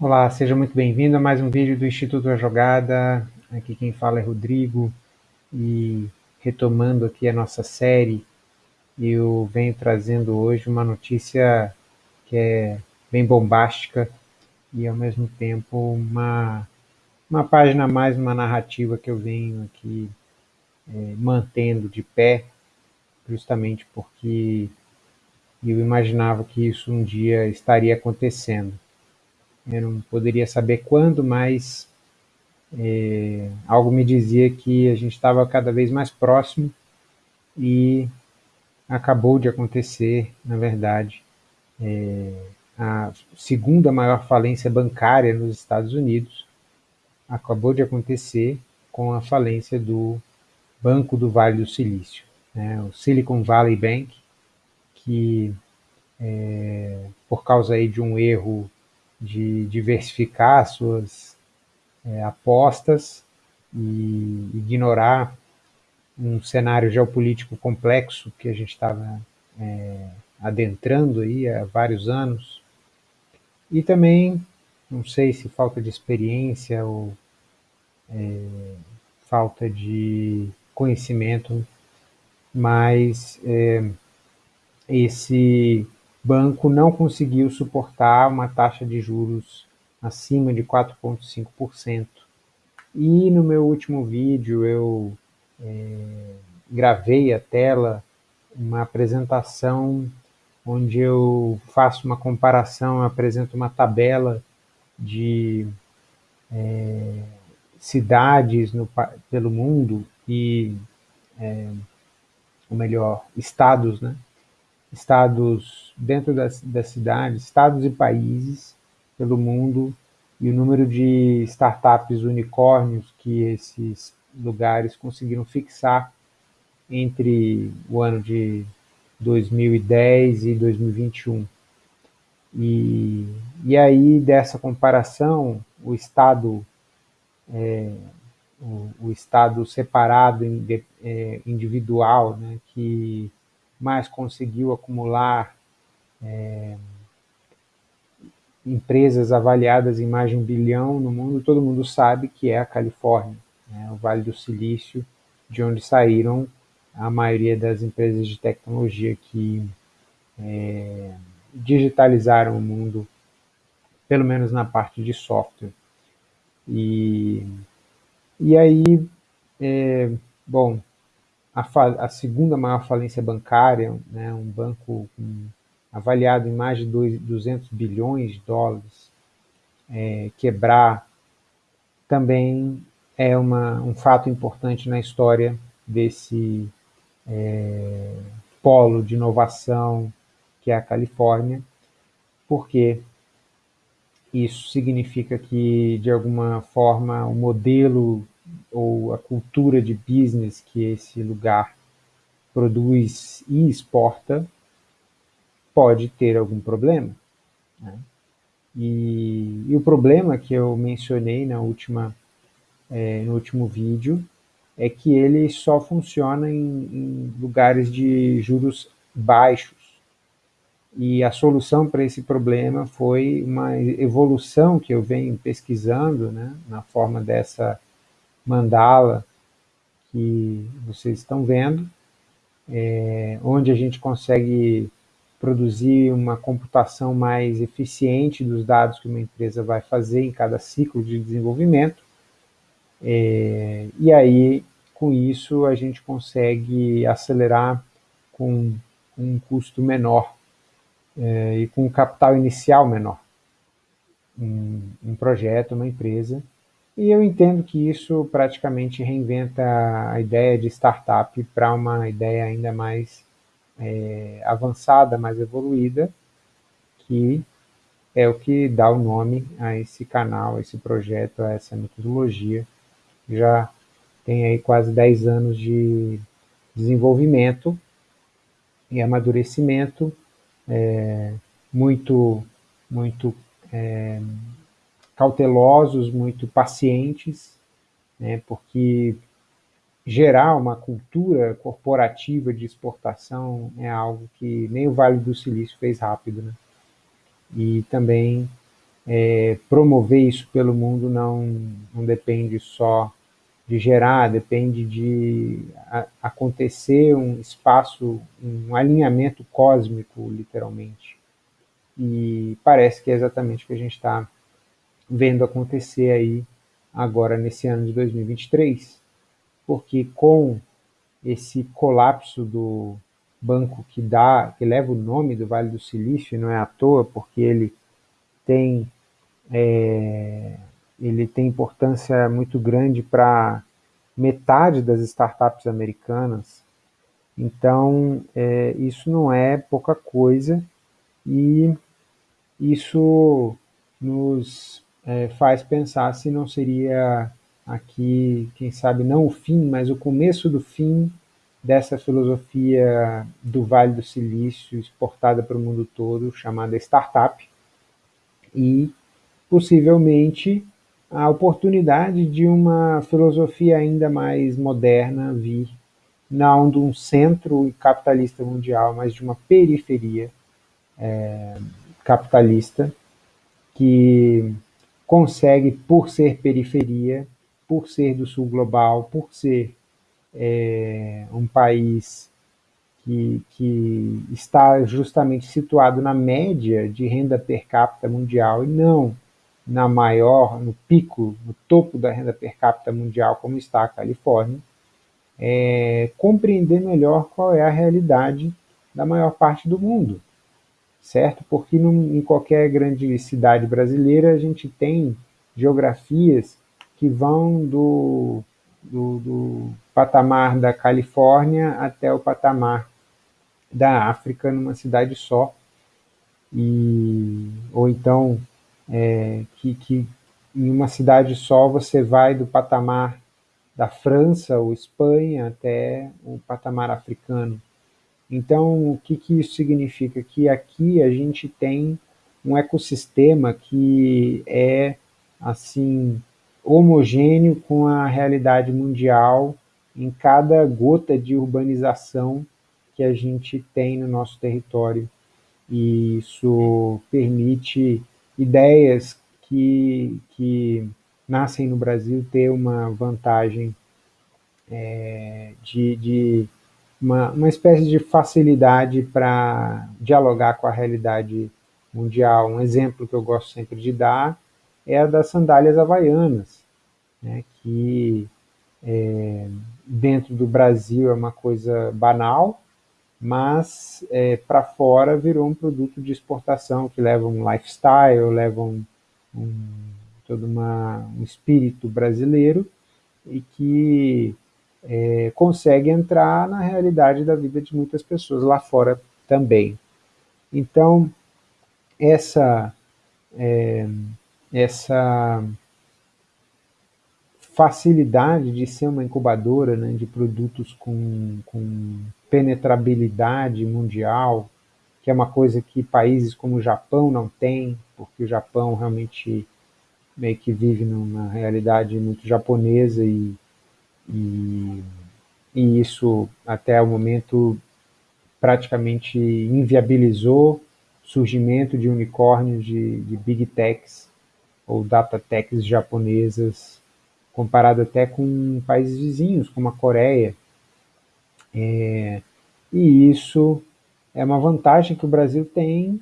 Olá, seja muito bem-vindo a mais um vídeo do Instituto A Jogada. Aqui quem fala é Rodrigo e retomando aqui a nossa série, eu venho trazendo hoje uma notícia que é bem bombástica e ao mesmo tempo uma, uma página a mais, uma narrativa que eu venho aqui é, mantendo de pé, justamente porque eu imaginava que isso um dia estaria acontecendo. Eu não poderia saber quando, mas é, algo me dizia que a gente estava cada vez mais próximo e acabou de acontecer, na verdade, é, a segunda maior falência bancária nos Estados Unidos acabou de acontecer com a falência do Banco do Vale do Silício, né, o Silicon Valley Bank, que é, por causa aí de um erro de diversificar suas é, apostas e ignorar um cenário geopolítico complexo que a gente estava é, adentrando aí há vários anos. E também, não sei se falta de experiência ou é, falta de conhecimento, mas é, esse banco não conseguiu suportar uma taxa de juros acima de 4,5%. E no meu último vídeo eu é, gravei a tela uma apresentação onde eu faço uma comparação, apresento uma tabela de é, cidades no, pelo mundo e, é, ou melhor, estados, né? Estados dentro das, das cidades, estados e países pelo mundo e o número de startups unicórnios que esses lugares conseguiram fixar entre o ano de 2010 e 2021. E, e aí, dessa comparação, o Estado, é, o, o, Estado separado, é, individual, né, que mais conseguiu acumular é, empresas avaliadas em mais de um bilhão no mundo, todo mundo sabe que é a Califórnia, né, o Vale do Silício, de onde saíram a maioria das empresas de tecnologia que é, digitalizaram o mundo, pelo menos na parte de software. E, e aí, é, bom, a, a, segunda maior falência bancária, né, um banco com, avaliado em mais de dois, 200 bilhões de dólares, é, quebrar, também é uma, um fato importante na história desse é, polo de inovação que é a Califórnia, porque isso significa que, de alguma forma, o modelo ou a cultura de business que esse lugar produz e exporta pode ter algum problema. Né? E, e, o problema que eu mencionei na última, é, no último vídeo é que ele só funciona em, em lugares de juros baixos. E a solução para esse problema foi uma evolução que eu venho pesquisando, né, na forma dessa mandala que vocês estão vendo, é, onde a gente consegue produzir uma computação mais eficiente dos dados que uma empresa vai fazer em cada ciclo de desenvolvimento. É, e aí, com isso, a gente consegue acelerar com um custo menor é, e com um capital inicial menor um, um projeto, uma empresa, e eu entendo que isso praticamente reinventa a ideia de startup para uma ideia ainda mais é, avançada, mais evoluída, que é o que dá o nome a esse canal, a esse projeto, a essa metodologia. Já tem aí quase 10 anos de desenvolvimento e amadurecimento, é, muito, muito é, cautelosos, muito pacientes, né, porque gerar uma cultura corporativa de exportação é algo que nem o Vale do Silício fez rápido. Né? E também é, promover isso pelo mundo não, não depende só de gerar, depende de a, acontecer um espaço, um alinhamento cósmico, literalmente. E parece que é exatamente o que a gente está vendo acontecer aí agora nesse ano de 2023, porque com esse colapso do banco que dá, que leva o nome do Vale do Silício, não é à toa, porque ele tem é, ele tem importância muito grande para metade das startups americanas. Então, é, isso não é pouca coisa e isso nos é, faz pensar se não seria aqui, quem sabe, não o fim, mas o começo do fim dessa filosofia do Vale do Silício exportada para o mundo todo, chamada startup, e possivelmente a oportunidade de uma filosofia ainda mais moderna vir, não de um centro capitalista mundial, mas de uma periferia é, capitalista que consegue, por ser periferia, por ser do sul global, por ser é, um país que, que está justamente situado na média de renda per capita mundial e não na maior, no pico, no topo da renda per capita mundial, como está a Califórnia, é, compreender melhor qual é a realidade da maior parte do mundo, certo? Porque num, em qualquer grande cidade brasileira a gente tem geografias que vão do, do, do patamar da Califórnia até o patamar da África numa cidade só, e, ou então é, que, que em uma cidade só você vai do patamar da França ou Espanha até o patamar africano. Então, o que, que isso significa? Que aqui a gente tem um ecossistema que é assim homogêneo com a realidade mundial em cada gota de urbanização que a gente tem no nosso território. E isso permite ideias que, que nascem no Brasil ter uma vantagem é, de, de uma, uma espécie de facilidade para dialogar com a realidade mundial. Um exemplo que eu gosto sempre de dar é a das sandálias havaianas, né, que é, dentro do Brasil é uma coisa banal, mas é, para fora virou um produto de exportação que leva um lifestyle, leva um, um, todo uma, um espírito brasileiro e que é, consegue entrar na realidade da vida de muitas pessoas lá fora também. Então, essa, é, essa facilidade de ser uma incubadora né, de produtos com, com penetrabilidade mundial, que é uma coisa que países como o Japão não têm, porque o Japão realmente meio que vive numa realidade muito japonesa e, e, e isso até o momento praticamente inviabilizou o surgimento de unicórnios de, de big techs ou data techs japonesas, comparado até com países vizinhos, como a Coreia, é, e isso é uma vantagem que o Brasil tem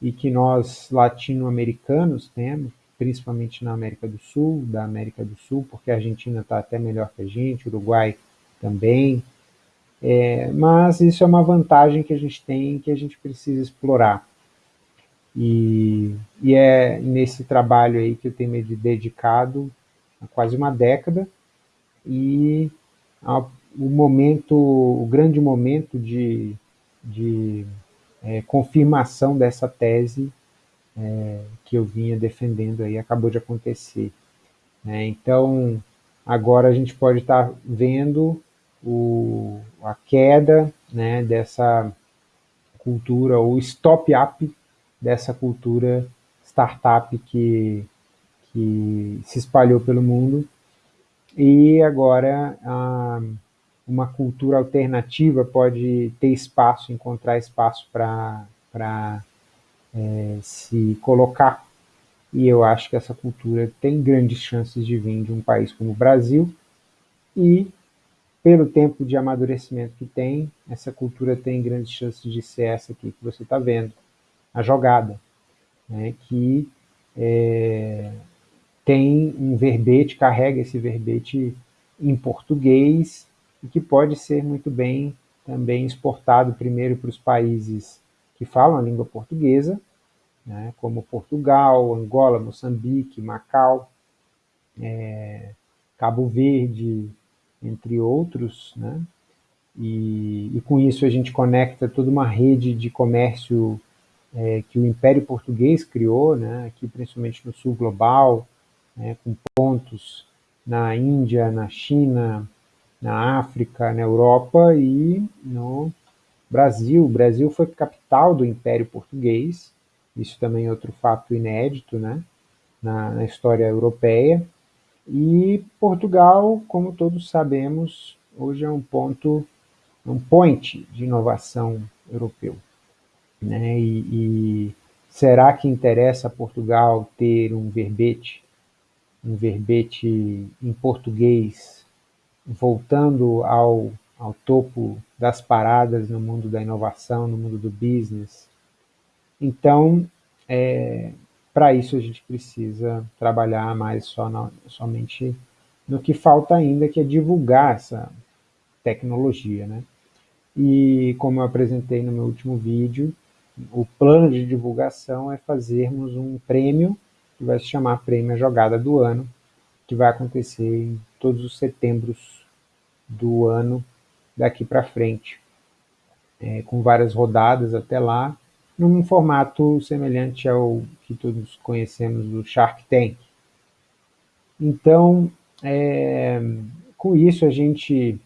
e que nós latino-americanos temos, principalmente na América do Sul, da América do Sul, porque a Argentina está até melhor que a gente, o Uruguai também, é, mas isso é uma vantagem que a gente tem que a gente precisa explorar. E, e é nesse trabalho aí que eu tenho me dedicado há quase uma década e o momento, o grande momento de, de é, confirmação dessa tese é, que eu vinha defendendo aí acabou de acontecer. Né? Então, agora a gente pode estar vendo o, a queda né, dessa cultura, o stop-up dessa cultura startup que, que se espalhou pelo mundo. E agora a, uma cultura alternativa pode ter espaço, encontrar espaço para é, se colocar. E eu acho que essa cultura tem grandes chances de vir de um país como o Brasil, e pelo tempo de amadurecimento que tem, essa cultura tem grandes chances de ser essa aqui que você está vendo, a jogada, né, que é, tem um verbete, carrega esse verbete em português e que pode ser muito bem também exportado primeiro para os países que falam a língua portuguesa, né, como Portugal, Angola, Moçambique, Macau, é, Cabo Verde, entre outros, né, e, e, com isso a gente conecta toda uma rede de comércio é, que o Império Português criou, né, aqui principalmente no sul global, né, com pontos na Índia, na China, na África, na Europa e no Brasil. O Brasil foi capital do Império Português, isso também é outro fato inédito né, na, na história europeia. E Portugal, como todos sabemos, hoje é um ponto, um point de inovação europeu. Né? E, e será que interessa a Portugal ter um verbete um verbete em português, voltando ao, ao topo das paradas no mundo da inovação, no mundo do business. Então, é, para isso a gente precisa trabalhar mais só somente no que falta ainda, que é divulgar essa tecnologia. Né? E como eu apresentei no meu último vídeo, o plano de divulgação é fazermos um prêmio que vai se chamar Prêmio Jogada do Ano, que vai acontecer em todos os setembros do ano daqui para frente, é, com várias rodadas até lá, num formato semelhante ao que todos conhecemos do Shark Tank. Então, é, com isso a gente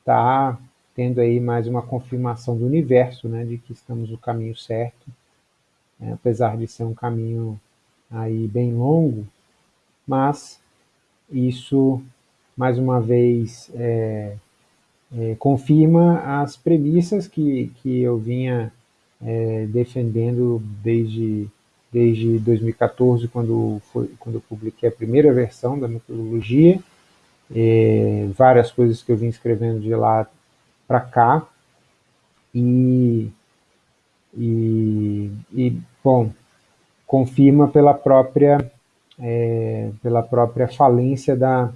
está tendo aí mais uma confirmação do universo, né, de que estamos no caminho certo, né, apesar de ser um caminho aí bem longo, mas isso, mais uma vez, é, é, confirma as premissas que, que eu vinha é, defendendo desde, desde 2014, quando, foi, quando eu publiquei a primeira versão da metodologia, é, várias coisas que eu vim escrevendo de lá para cá, e, e, e, bom, confirma pela própria, é, pela própria falência da,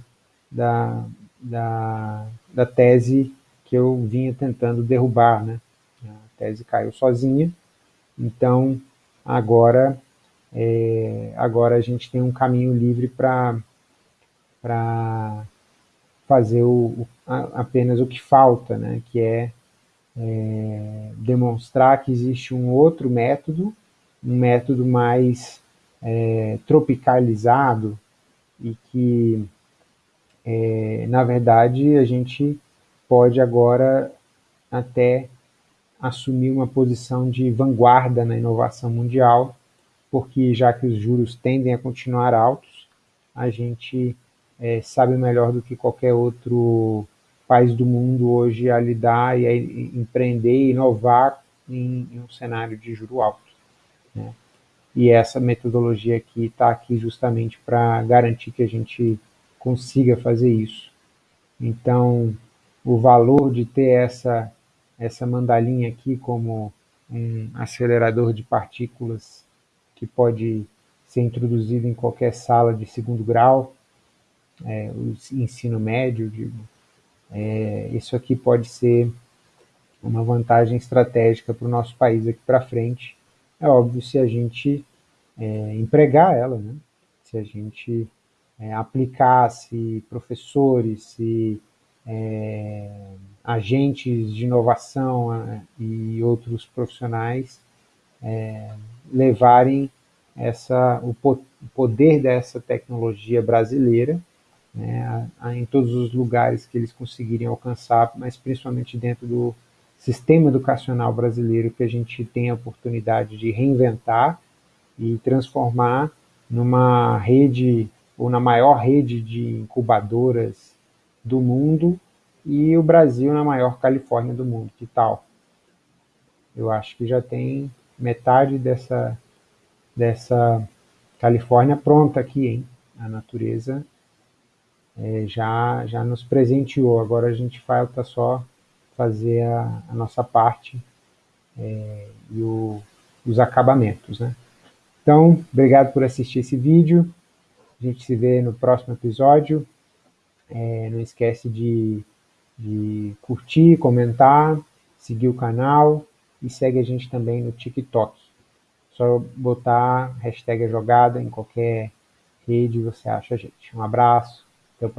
da, da, da tese que eu vinha tentando derrubar. Né? Tese caiu sozinha, então agora, é, agora a gente tem um caminho livre para fazer o, a, apenas o que falta, né? que é, é demonstrar que existe um outro método um método mais é, tropicalizado e que, é, na verdade, a gente pode agora até assumir uma posição de vanguarda na inovação mundial, porque já que os juros tendem a continuar altos, a gente é, sabe melhor do que qualquer outro país do mundo hoje a lidar e a empreender e inovar em, em um cenário de juro alto. Né? E essa metodologia aqui está aqui justamente para garantir que a gente consiga fazer isso. Então, o valor de ter essa, essa mandalinha aqui como um acelerador de partículas que pode ser introduzido em qualquer sala de segundo grau, é, ensino médio, digo, é, isso aqui pode ser uma vantagem estratégica para o nosso país aqui para frente, é óbvio se a gente é, empregar ela, né? se a gente é, aplicasse professores, se é, agentes de inovação é, e outros profissionais é, levarem essa, o, po o, poder dessa tecnologia brasileira né, a, a, em todos os lugares que eles conseguirem alcançar, mas principalmente dentro do sistema educacional brasileiro que a gente tem a oportunidade de reinventar e transformar numa rede, ou na maior rede de incubadoras do mundo e o Brasil na maior Califórnia do mundo. Que tal? Eu acho que já tem metade dessa, dessa Califórnia pronta aqui, hein? A natureza é, já, já nos presenteou. Agora a gente falta só fazer a, a nossa parte é, e o, os acabamentos, né? Então, obrigado por assistir esse vídeo. A gente se vê no próximo episódio. É, não esquece de, de curtir, comentar, seguir o canal e segue a gente também no TikTok. Só botar hashtag jogada em qualquer rede você acha a gente. Um abraço.